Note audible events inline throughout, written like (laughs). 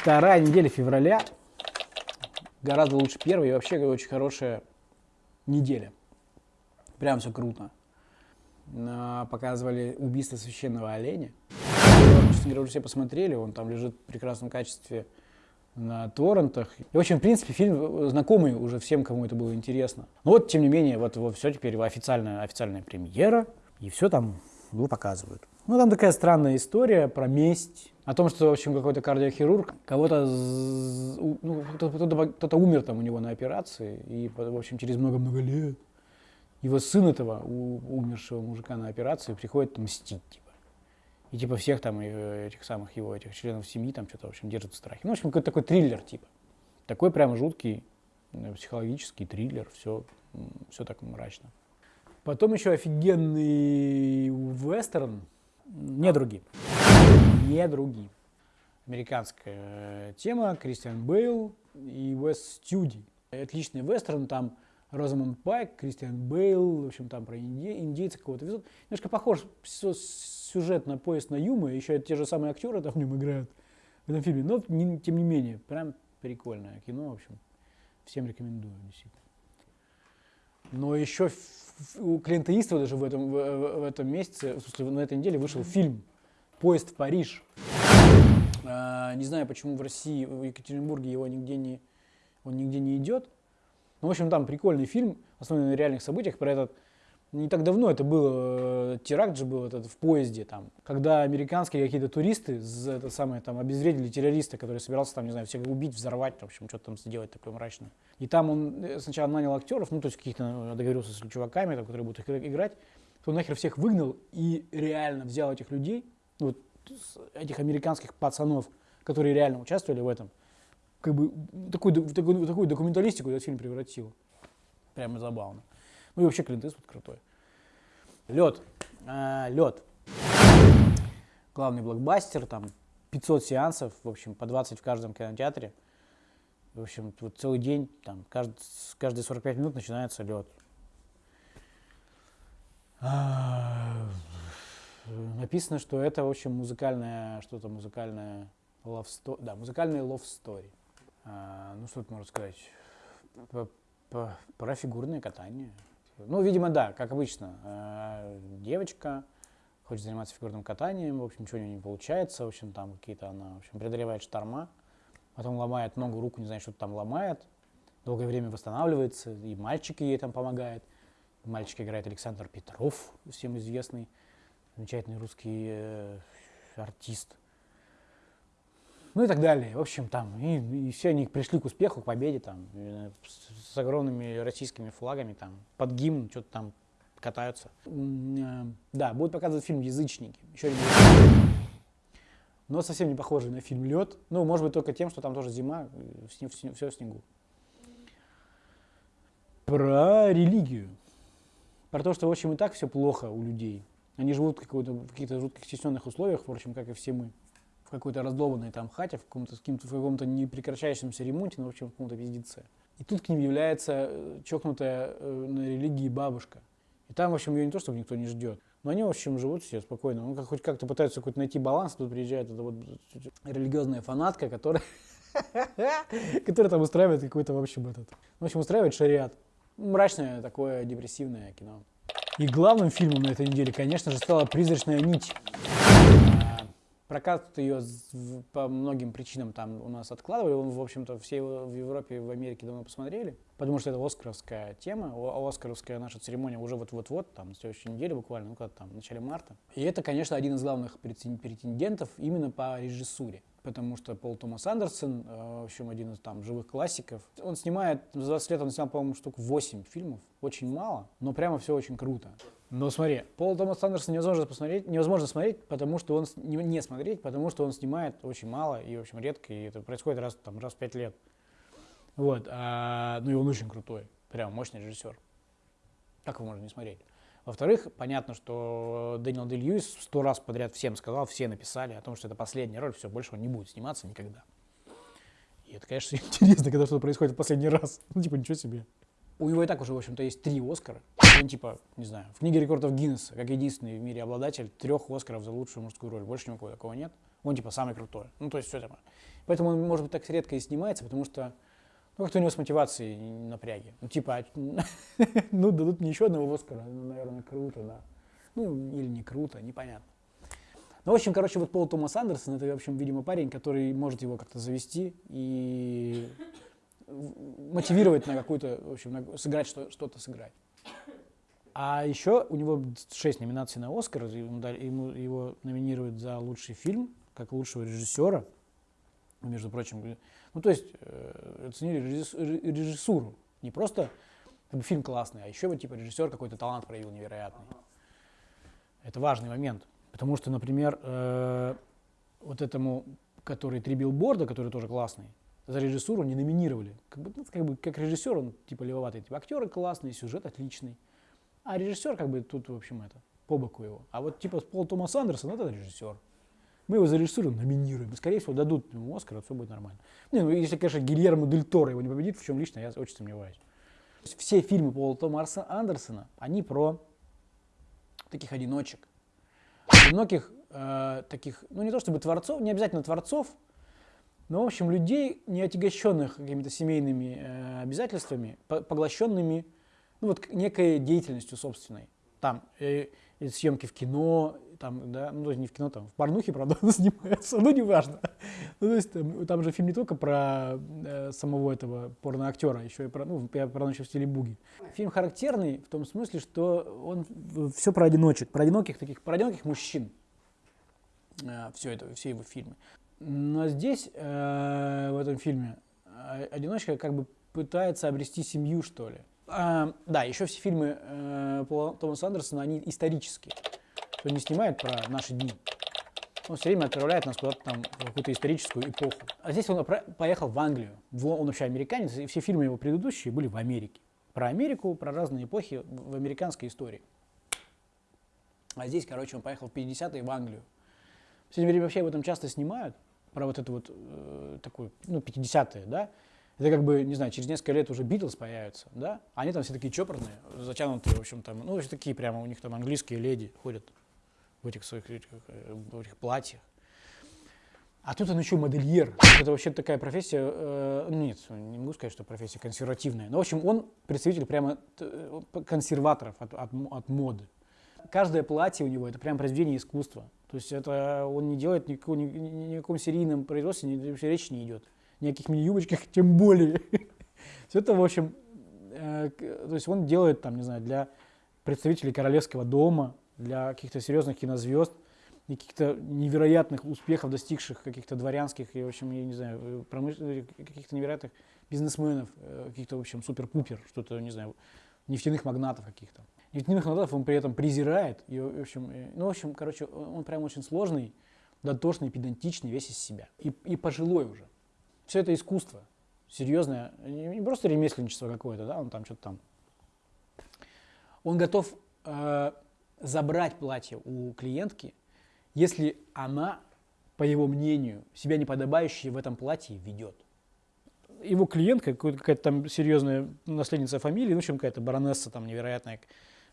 Вторая неделя февраля гораздо лучше первой и вообще очень хорошая неделя. Прям все круто. Показывали убийство священного оленя. Честно говоря, уже все посмотрели, он там лежит в прекрасном качестве на торрентах. И, в общем, в принципе, фильм знакомый уже всем, кому это было интересно. Но вот, тем не менее, вот, вот все теперь официальная, официальная премьера, и все там его показывают. Ну, там такая странная история про месть, о том, что, в общем, какой-то кардиохирург кого-то, ну, кто-то, кто-то умер там у него на операции, и, в общем, через много-много лет его сын этого, у- умершего мужика на операции, приходит мстить, типа. И типа всех там э, этих самых его этих членов семьи там что-то, в общем, держит в страхе. Ну, в общем, какой-то такой триллер, типа. Такой прям жуткий э, психологический триллер, все, все так мрачно. Потом еще офигенный вестерн «Недруги». «Недруги». Американская тема, Кристиан Бейл и Уэс Стюди. Отличный вестерн, там Розамонд Пайк, Кристиан Бейл, в общем, там про инди- индейца кого-то везут. Немножко похож сю- сюжет на поезд на Юмы, еще те же самые актеры там в нем играют в этом фильме, но не- тем не менее, прям прикольное кино, в общем, всем рекомендую, действительно. Но еще у Клинта Иствуда даже в этом, в, в- этом месяце, в смысле, на этой неделе вышел фильм «Поезд в Париж». А, не знаю, почему в России, в Екатеринбурге его нигде не, он нигде не идет. Ну, в общем, там прикольный фильм, основанный на реальных событиях, про этот не так давно это было, э, теракт же был этот в поезде там, когда американские какие-то туристы, з- это самое, там, обезвредили террориста, который собирался там, не знаю, всех убить, взорвать, в общем, что-то там сделать такое мрачное. И там он э, сначала нанял актеров, ну, то есть каких-то э, договорился с чуваками, там, которые будут их игра- играть, то нахер всех выгнал и реально взял этих людей, ну, вот, этих американских пацанов, которые реально участвовали в этом, как бы такую, такую, такую документалистику этот фильм превратил. Прямо забавно. Ну и вообще Клинт Иствуд крутой. Лед. лед. Главный блокбастер, там 500 сеансов, в общем, по 20 в каждом кинотеатре. В общем, вот целый день, там, кажд- с- каждые 45 минут начинается лед. Написано, что это, в общем, музыкальное, что-то музыкальное love story, да, музыкальный love story. А, ну, что тут можно сказать? П- п- Про фигурное катание. Ну, видимо, да, как обычно. А, Девочка хочет заниматься фигурным катанием, в общем, ничего у нее не получается, в общем, там какие-то она, в общем, преодолевает шторма, потом ломает ногу, руку, не знаю, что там ломает, долгое время восстанавливается, и мальчик ей там помогает. Мальчик играет Александр Петров, всем известный, замечательный русский э, артист. Ну и так далее. В общем, там, и, и все они пришли к успеху, к победе, там, э, с, огромными российскими флагами, там, под гимн, что-то там катаются. Э, Да, будет показывать фильм «Язычники». Еще один но совсем не похожий на фильм «Лед». Ну, может быть, только тем, что там тоже зима, все в снегу. Про религию. Про то, что, в общем, и так все плохо у людей. Они живут в, в каких-то жутких стесненных условиях, впрочем, как и все мы. Какой-то раздолбанной там хате, в каком-то, с каким-то- в каком-то непрекращающемся ремонте, ну, в общем, в каком-то пиздеце. И тут к ним является э, чокнутая э, на религии бабушка. И там, в общем, ее не то, чтобы никто не ждет. Но они, в общем, живут все спокойно. Ну, как, хоть как-то пытаются какой-то найти баланс. Тут приезжает эта вот религиозная фанатка, которая, (laughs) которая там устраивает какой-то, в общем, этот... В общем, устраивает шариат. Мрачное такое депрессивное кино. И главным фильмом на этой неделе, конечно же, стала «Призрачная нить». Прокат ее по многим причинам там у нас откладывали. В общем-то, все в Европе в Америке давно посмотрели. Потому что это оскаровская тема. Оскаровская наша церемония уже вот-вот-вот, там, на следующей неделе буквально, ну, когда там, в начале марта. И это, конечно, один из главных претен- претендентов именно по режиссуре. Потому что Пол Томас Андерсон, э, в общем, один из там живых классиков, он снимает, за 20 лет он снял, по-моему, штук 8 фильмов, очень мало, но прямо все очень круто. Но смотри, Пол Томас Андерсон невозможно посмотреть, невозможно смотреть, потому что он, не, не смотреть, потому что он снимает очень мало и, в общем, редко, и это происходит раз, там, раз в 5 лет. Вот, а, ну и он очень крутой, прям мощный режиссер. Как его можно не смотреть? Во-вторых, понятно, что Дэниел Дэй Льюис сто раз подряд всем сказал, все написали о том, что это последняя роль, все, больше он не будет сниматься никогда. И это, конечно, (laughs) интересно, когда что-то происходит в последний раз. (laughs) Ну, типа, ничего себе. У него и так уже, в общем-то, есть три Оскара. Он, типа, не знаю, в книге рекордов Гиннесса, как единственный в мире обладатель трех Оскаров за лучшую мужскую роль. Больше ни у кого такого нет. Он типа самый крутой. Ну, то есть все это. Поэтому он, может быть, так редко и снимается, потому что ну, как-то у него с мотивацией напряги. Ну, типа, (laughs) ну, дадут мне еще одного Оскара, ну, наверное, круто, да. Ну, или не круто, непонятно. Ну, в общем, короче, вот Пол Томас Андерсон, это, в общем, видимо, парень, который может его как-то завести и мотивировать на какую-то, в общем, на, сыграть что, что-то сыграть. А еще у него шесть номинаций на Оскар, ему, ему, его номинируют за лучший фильм, как лучшего режиссера, между прочим. Ну, то есть э, оценили режиссуру, не просто как бы, фильм классный, а еще вот типа режиссер какой-то талант проявил невероятный. Это важный момент. Потому что, например, э, вот этому, который «Три билборда», который тоже классный, за режиссуру не номинировали. Как, бы, ну, как, бы, как режиссер он типа левоватый. Типа, актеры классные, сюжет отличный. А режиссер как бы тут, в общем, это, по боку его. А вот типа Пол Томас Андерсон, это режиссер. Мы его за режиссуру номинируем. Скорее всего, дадут ему Оскар, все будет нормально. Не, ну если, конечно, Гильермо Дель Торо его не победит, в чем лично я очень сомневаюсь. Все фильмы Пола Томаса Андерсона, они про таких одиночек, многих э, таких, ну не то чтобы творцов, не обязательно творцов, но в общем людей, не отягощенных какими-то семейными э, обязательствами, по поглощенными ну, вот, некой деятельностью собственной. Там э, съемки в кино, там, да, ну, то есть не в кино, там, в порнухе, (laughs) правда, снимается, но неважно. Ну, то есть там, там же фильм не только про э, самого этого порноактера, еще и про, ну, про, про еще в стиле буги. Фильм характерный в том смысле, что он все про одиночек, про одиноких таких, про одиноких мужчин. Э, все это, все его фильмы. Но здесь, э, в этом фильме, э, одиночка как бы пытается обрести семью, что ли. А, да, еще все фильмы э, Томаса Андерсона, они исторические кто не снимает про наши дни. Он все время отправляет нас куда-то там в какую-то историческую эпоху. А здесь он поехал в Англию. Он вообще американец, и все фильмы его предыдущие были в Америке. Про Америку, про разные эпохи в американской истории. А здесь, короче, он поехал в 50-е в Англию. В последнее время вообще об этом часто снимают, про вот это вот э, такую, ну, 50-е, да. Это как бы, не знаю, через несколько лет уже Битлз появятся, да. Они там все такие чопорные, затянутые, в общем, там, ну, вообще такие прямо у них там английские леди ходят в этих своих э, в этих платьях. А тут он еще модельер. Это вообще такая профессия, э, нет, не могу сказать, что профессия консервативная. Но, в общем, он представитель прямо э, консерваторов от, от, от моды. Каждое платье у него это прям произведение искусства. То есть это он не делает никакого, ни, ни, ни серийном производстве, ни, вообще речи не идет. Ни о каких мини-юбочках, (laughs) тем более. Все это, в общем, э, то есть он делает там, не знаю, для представителей королевского дома, для каких-то серьезных кинозвезд и каких-то невероятных успехов, достигших каких-то дворянских и, в общем, я не знаю, промыш... каких-то невероятных бизнесменов, э, каких-то, в общем, супер-пупер, что-то, не знаю, нефтяных магнатов каких-то. Нефтяных магнатов он при этом презирает, и, в общем, э, ну, в общем, короче, он прям очень сложный, дотошный, педантичный, весь из себя. И, и пожилой уже. Все это искусство, серьезное, не просто ремесленничество какое-то, да, он там что-то там. Он готов э, забрать платье у клиентки, если она, по его мнению, себя неподобающее в этом платье ведет. Его клиентка, какая-то там серьезная наследница фамилии, ну, в общем, какая-то баронесса там невероятная,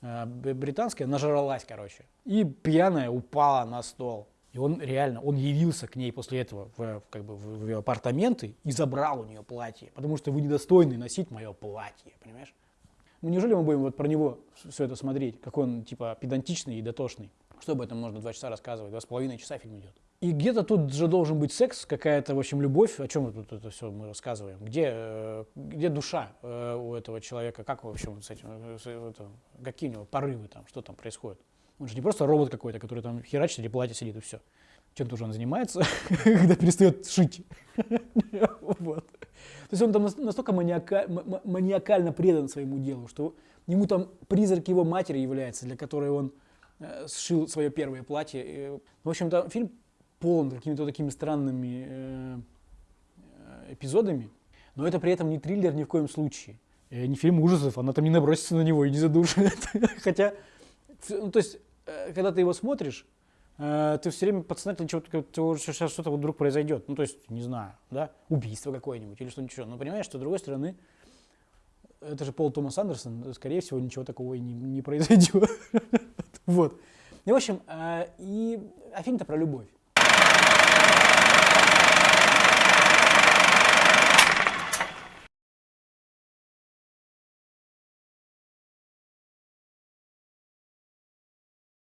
э, британская, нажралась, короче. И пьяная упала на стол. И он реально, он явился к ней после этого в, как бы, в ее апартаменты и забрал у нее платье, потому что вы недостойны носить мое платье, понимаешь? Ну, неужели мы будем вот про него все это смотреть, какой он типа педантичный и дотошный? Что об этом можно два часа рассказывать? Два с половиной часа фильм идет. И где-то тут же должен быть секс, какая-то, в общем, любовь. О чем тут это все мы рассказываем? Где, э, где душа э, у этого человека? Как, в общем, с этим, э, с, это, какие у него порывы там, что там происходит? Он же не просто робот какой-то, который там херачит или платье сидит и все. Чем тоже он занимается, (laughs) когда перестает шить. (laughs) То есть он там настолько маниакально предан своему делу, что ему там призрак его матери является, для которой он э, сшил свое первое платье. В общем-то, фильм полон какими-то такими странными э, э, эпизодами, но это при этом не триллер ни в коем случае. Не фильм ужасов, она там не набросится на него и не задушит. (laughs) Хотя, ну, то есть, когда ты его смотришь, Э, ты все время подсознательно чего-то, сейчас что-то вот вдруг произойдет. Ну, то есть, не знаю, да, убийство какое-нибудь или что-нибудь еще. Но понимаешь, что с другой стороны, это же Пол Томас Андерсон, скорее всего, ничего такого и не, не произойдет. (laughs) вот. И, в общем, э, и, а фильм-то про любовь.